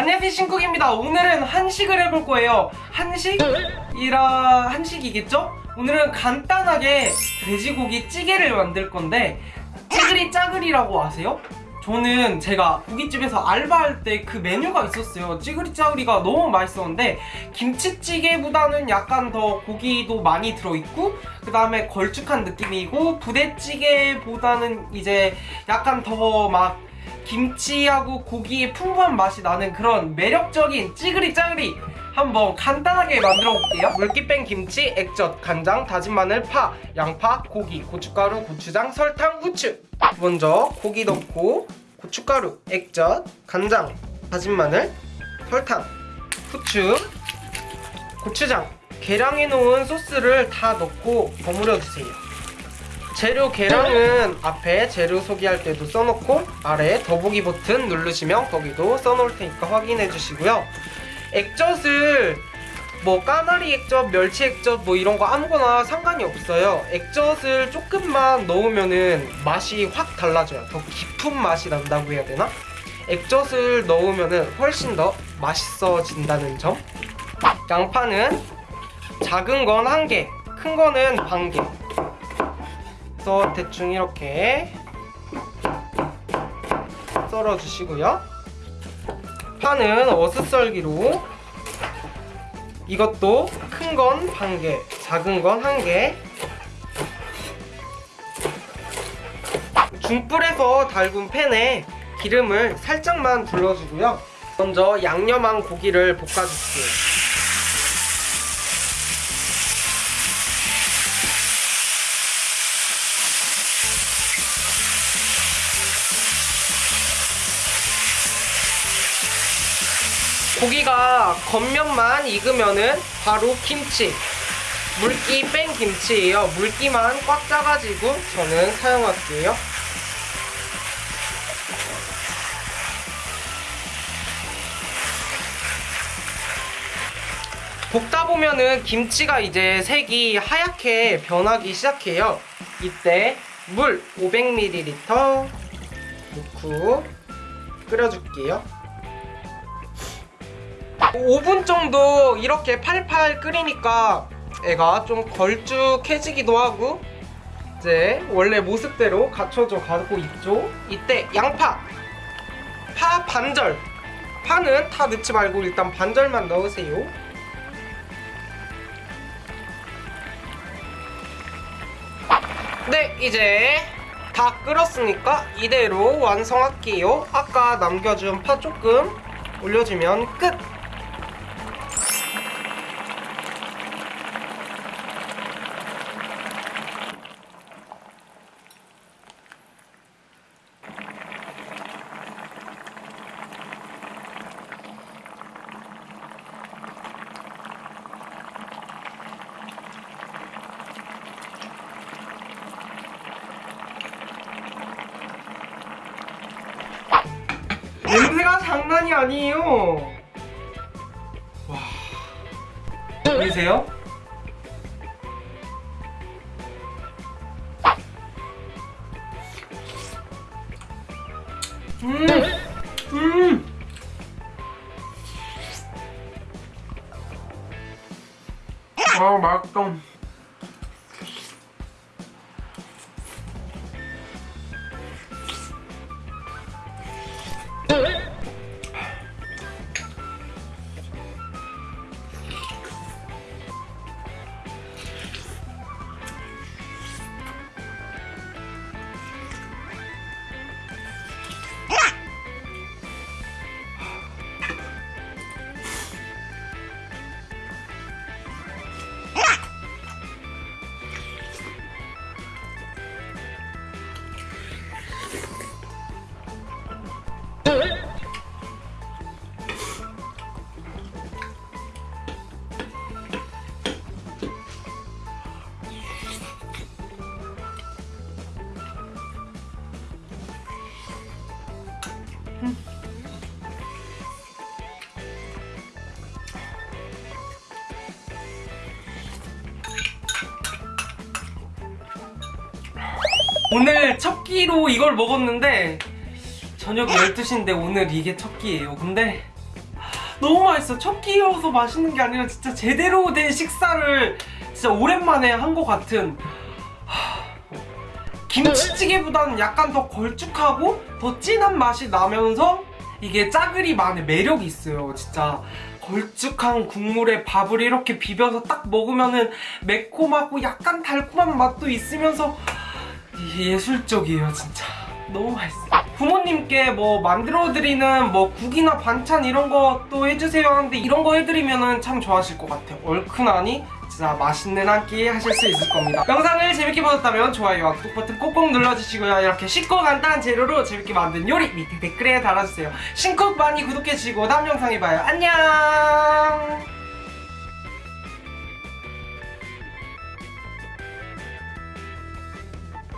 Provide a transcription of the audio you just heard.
안녕하세요 신쿡입니다 오늘은 한식을 해볼 거예요 한식이라 한식이겠죠? 오늘은 간단하게 돼지고기 찌개를 만들 건데 찌그리 짜그리라고 아세요? 저는 제가 고깃집에서 알바할 때 그 메뉴가 있었어요 찌그리 짜그리가 너무 맛있었는데 김치찌개보다는 약간 더 고기도 많이 들어있고 그 다음에 걸쭉한 느낌이고 부대찌개보다는 이제 약간 더막 김치하고 고기의 풍부한 맛이 나는 그런 매력적인 찌그리 짜그리 한번 간단하게 만들어 볼게요. 물기 뺀 김치, 액젓, 간장, 다진 마늘, 파, 양파, 고기, 고춧가루, 고추장, 설탕, 후추. 먼저 고기 넣고 고춧가루, 액젓, 간장, 다진 마늘, 설탕, 후추, 고추장. 계량해 놓은 소스를 다 넣고 버무려 주세요 재료 계량은 앞에 재료 소개할 때도 써놓고 아래 더보기 버튼 누르시면 거기도 써놓을 테니까 확인해 주시고요 액젓을 뭐 까나리 액젓, 멸치 액젓 뭐 이런 거 아무거나 상관이 없어요 액젓을 조금만 넣으면은 맛이 확 달라져요 더 깊은 맛이 난다고 해야 되나? 액젓을 넣으면은 훨씬 더 맛있어진다는 점 양파는 작은 건 한 개, 큰 거는 반 개. 그래서 대충 이렇게 썰어 주시고요 파는 어슷썰기로 이것도 큰 건 반 개, 작은 건 한 개. 중불에서 달군 팬에 기름을 살짝만 둘러주고요. 먼저 양념한 고기를 볶아줄게요. 고기가 겉면만 익으면은 바로 김치. 물기 뺀 김치예요. 물기만 꽉 짜가지고 저는 사용할게요. 볶다 보면은 김치가 이제 색이 하얗게 변하기 시작해요. 이때 물 500ml 넣고 끓여줄게요 5분 정도 이렇게 팔팔 끓이니까 애가 좀 걸쭉해지기도 하고 이제 원래 모습대로 갖춰져 가고 있죠. 이때 양파 파 반절. 파는 다 넣지 말고 일단 반절만 넣으세요. 네 이제 다 끓었으니까 이대로 완성할게요. 아까 남겨준 파 조금 올려주면 끝! 장난이 아니에요. 와. 보이세요? 음, 음. 아 맛있다. 오늘 첫 끼로 이걸 먹었는데 저녁 12시인데 오늘 이게 첫 끼예요 근데 너무 맛있어. 첫 끼여서 맛있는 게 아니라 진짜 제대로 된 식사를 진짜 오랜만에 한 것 같은 하, 김치찌개보다는 약간 더 걸쭉하고 더 진한 맛이 나면서 이게 짜글이만의 매력이 있어요. 진짜 걸쭉한 국물에 밥을 이렇게 비벼서 딱 먹으면은 매콤하고 약간 달콤한 맛도 있으면서 예술적이에요, 진짜. 너무 맛있어요. 부모님께 뭐 만들어드리는 뭐 국이나 반찬 이런 것도 해주세요 하는데 이런 거 해드리면은 참 좋아하실 것 같아요. 얼큰하니 진짜 맛있는 한 끼 하실 수 있을 겁니다. 영상을 재밌게 보셨다면 좋아요와 구독 버튼 꼭꼭 눌러주시고요. 이렇게 쉽고 간단한 재료로 재밌게 만든 요리 밑에 댓글에 달아주세요. 신쿡 많이 구독해주시고 다음 영상에 봐요. 안녕!